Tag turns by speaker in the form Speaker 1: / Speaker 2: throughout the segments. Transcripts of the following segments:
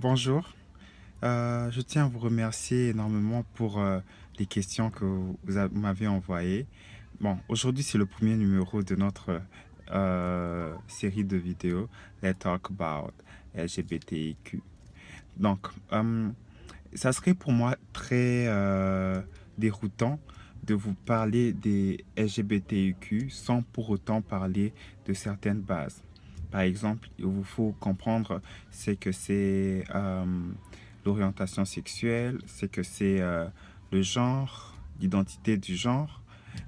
Speaker 1: Bonjour. Euh, je tiens à vous remercier énormément pour euh, les questions que vous m'avez envoyées. Bon, aujourd'hui, c'est le premier numéro de notre euh, série de vidéos Let's Talk About LGBTQ. Donc, ça serait pour moi très déroutant de vous parler des LGBTQ sans pour autant parler de certaines bases. Par exemple, il vous faut comprendre c'est que c'est euh, l'orientation sexuelle, c'est que c'est euh, le genre, l'identité du genre,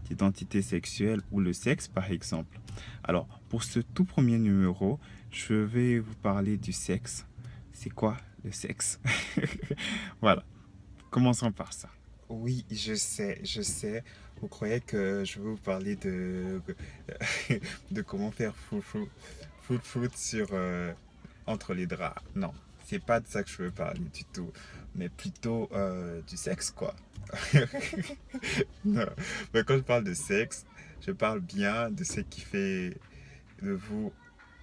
Speaker 1: l'identité sexuelle ou le sexe par exemple. Alors, pour ce tout premier numéro, je vais vous parler du sexe. C'est quoi le sexe? Voilà, commençons par ça. Oui, je sais, je sais. Vous croyez que je vais vous parler de, de comment faire foufou? Foot foot sur euh, entre les draps. Non, c'est pas de ça que je veux parler du tout, mais plutôt euh, du sexe quoi. Mais quand je parle de sexe, je parle bien de ce qui fait de vous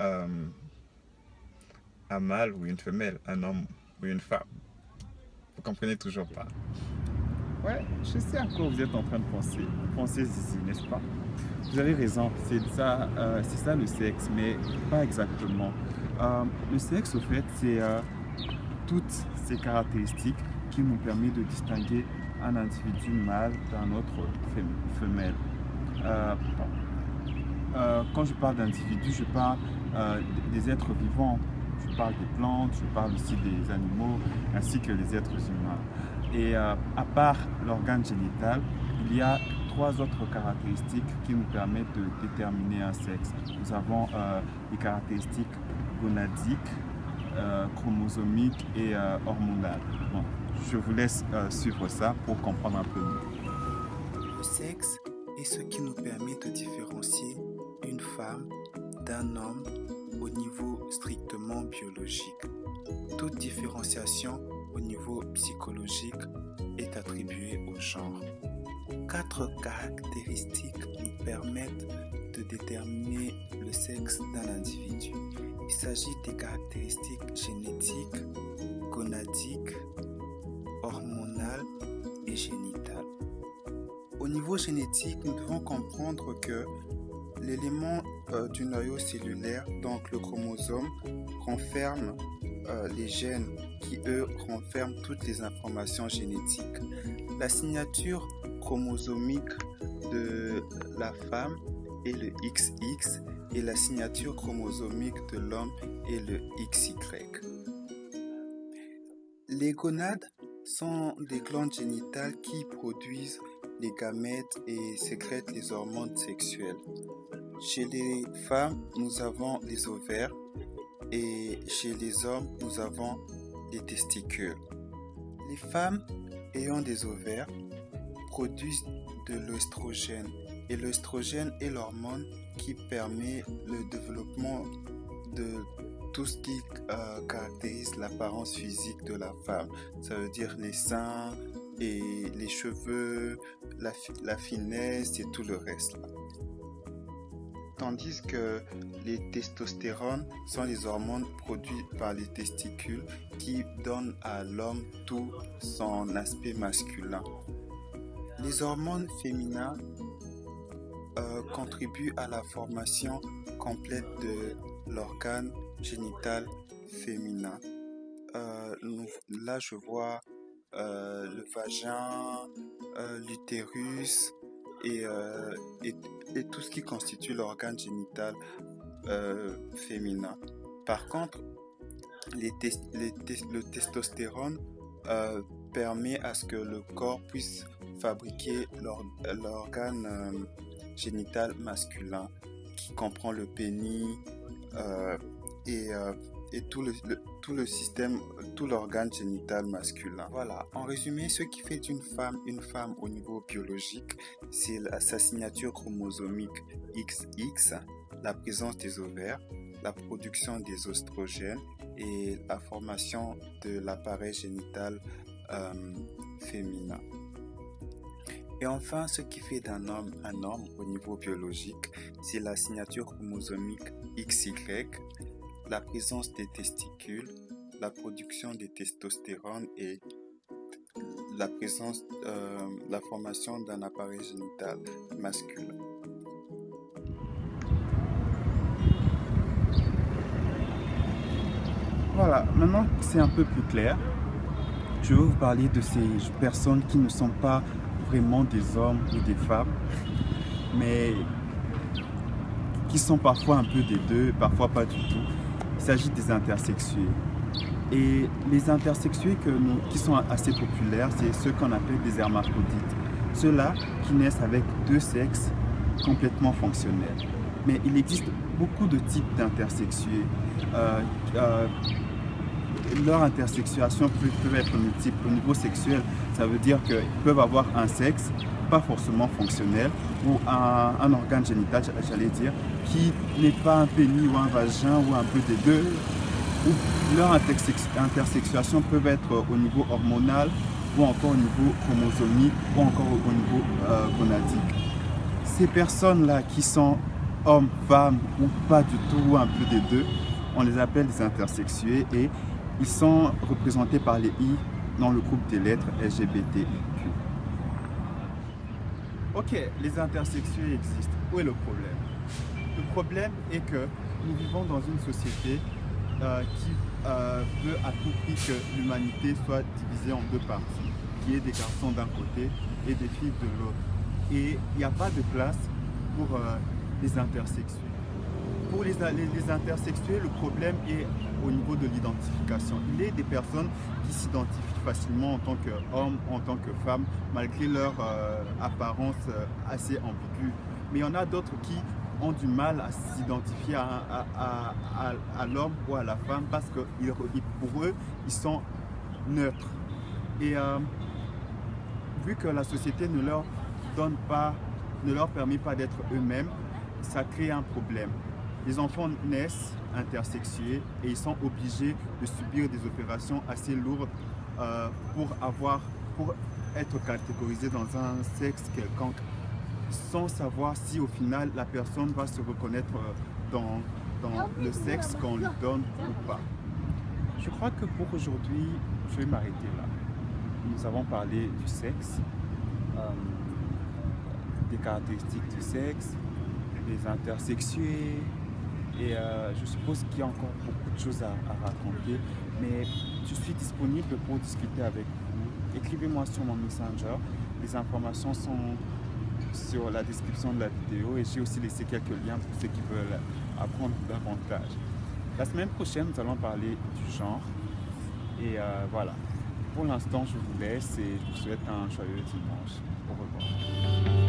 Speaker 1: euh, un mâle ou une femelle, un homme ou une femme. Vous comprenez toujours pas. Ouais, je sais à quoi vous êtes en train de penser. Pensez ici, n'est-ce pas? Vous avez raison, c'est ça, euh, ça le sexe, mais pas exactement. Euh, le sexe, au fait, c'est euh, toutes ces caractéristiques qui nous permettent de distinguer un individu mâle d'un autre femelle. quand je parle d'individu, je parle des êtres vivants. Je parle des plantes, je parle aussi des animaux, ainsi que les êtres humains. Et à part l'organe génital, il y a trois autres caractéristiques qui nous permettent de déterminer un sexe. Nous avons euh, les caractéristiques gonadiques, euh, chromosomiques et euh, hormonales. je vous laisse suivre ça pour comprendre un peu mieux.
Speaker 2: Le sexe est ce qui nous permet de différencier une femme d'un homme au niveau strictement biologique. Toute différenciation au niveau psychologique est attribuée au genre. Quatre caractéristiques nous permettent de déterminer le sexe d'un individu. Il s'agit des caractéristiques génétiques, gonadiques, hormonales et génitales. Au niveau génétique, nous devons comprendre que l'élément euh, du noyau cellulaire, donc le chromosome, renferme euh, les gènes qui, eux, renferment toutes les informations génétiques. La signature chromosomique de la femme est le XX et la signature chromosomique de l'homme est le XY. Les gonades sont des glandes génitales qui produisent les gamètes et sécrètent les hormones sexuelles. Chez les femmes, nous avons les ovaires et chez les hommes, nous avons les testicules. Les femmes ayant des ovaires produisent de l'œstrogène et l'œstrogène est l'hormone qui permet le développement de tout ce qui euh, caractérise l'apparence physique de la femme. Ça veut dire les seins et les cheveux, la, la finesse et tout le reste. Tandis que les testostérones sont les hormones produites par les testicules qui donnent à l'homme tout son aspect masculin. Les hormones féminines euh, contribuent à la formation complète de l'organe génital féminin. Euh, là, je vois euh, le vagin, l'utérus et, tout ce qui constitue l'organe génital féminin. Par contre, le testostérone permet à ce que le corps puisse fabriquer l'organe euh, génital masculin qui comprend le pénis euh, et, euh, et, tout, le, tout le système, tout l'organe génital masculin. Voilà, en résumé, ce qui fait d'une femme une femme au niveau biologique, c'est sa signature chromosomique XX, la présence des ovaires, la production des oestrogènes et la formation de l'appareil génital féminin. Et enfin, ce qui fait d'un homme un homme au niveau biologique, c'est la signature chromosomique XY, la présence des testicules, la production de testostérone et la présence, euh, la formation d'un appareil génital masculin.
Speaker 1: Voilà, maintenant c'est un peu plus clair, je vais vous parler de ces personnes qui ne sont pas vraiment des hommes ou des femmes, mais qui sont parfois un peu des deux, parfois pas du tout. Il s'agit des intersexués. Et les intersexués qui sont assez populaires, c'est ceux qu'on appelle des hermaphrodites. Ceux-là qui naissent avec deux sexes complètement fonctionnels. Mais il existe beaucoup de types d'intersexués. Euh, euh, leur intersexuation peut, être multiple. Au niveau sexuel, ça veut dire qu'ils peuvent avoir un sexe, pas forcément fonctionnel, ou un, organe génital, j'allais dire, qui n'est pas un pénis ou un vagin ou un peu des deux, leur intersexuation peut être au niveau hormonal ou encore au niveau chromosomique ou encore au niveau euh, gonadique. Ces personnes-là qui sont hommes, femmes ou pas du tout ou un peu des deux, on les appelle des intersexués et ils sont représentés par les I dans le groupe des lettres LGBTIQ. Ok, les intersexués existent. Où est le problème? Le problème est que nous vivons dans une société euh, qui euh, veut à tout prix que l'humanité soit divisée en deux parties, qui est des garçons d'un côté et des filles de l'autre. Et il n'y a pas de place pour euh, les intersexués. Pour les, intersexués, le problème est au niveau de l'identification. Il est des personnes qui s'identifient facilement en tant qu'homme, en tant que femme, malgré leur apparence assez ambiguë. Mais il y en a d'autres qui ont du mal à s'identifier à l'homme ou à la femme parce que pour eux, ils sont neutres. Et euh, vu que la société ne leur donne pas, ne leur permet pas d'être eux-mêmes, ça crée un problème. Les enfants naissent intersexués et ils sont obligés de subir des opérations assez lourdes euh, pour avoir, pour être catégorisés dans un sexe quelconque sans savoir si au final la personne va se reconnaître euh, dans, dans le sexe qu'on lui donne ou pas. Je crois que pour aujourd'hui, je vais m'arrêter là. Nous avons parlé du sexe, euh, des caractéristiques du sexe, des intersexués, et euh, je suppose qu'il y a encore beaucoup de choses à, raconter, mais je suis disponible pour discuter avec vous. Écrivez-moi sur mon Messenger, les informations sont sur la description de la vidéo et j'ai aussi laissé quelques liens pour ceux qui veulent apprendre davantage. La semaine prochaine, nous allons parler du genre. Et euh, voilà. Pour l'instant, je vous laisse et je vous souhaite un joyeux dimanche. Au revoir.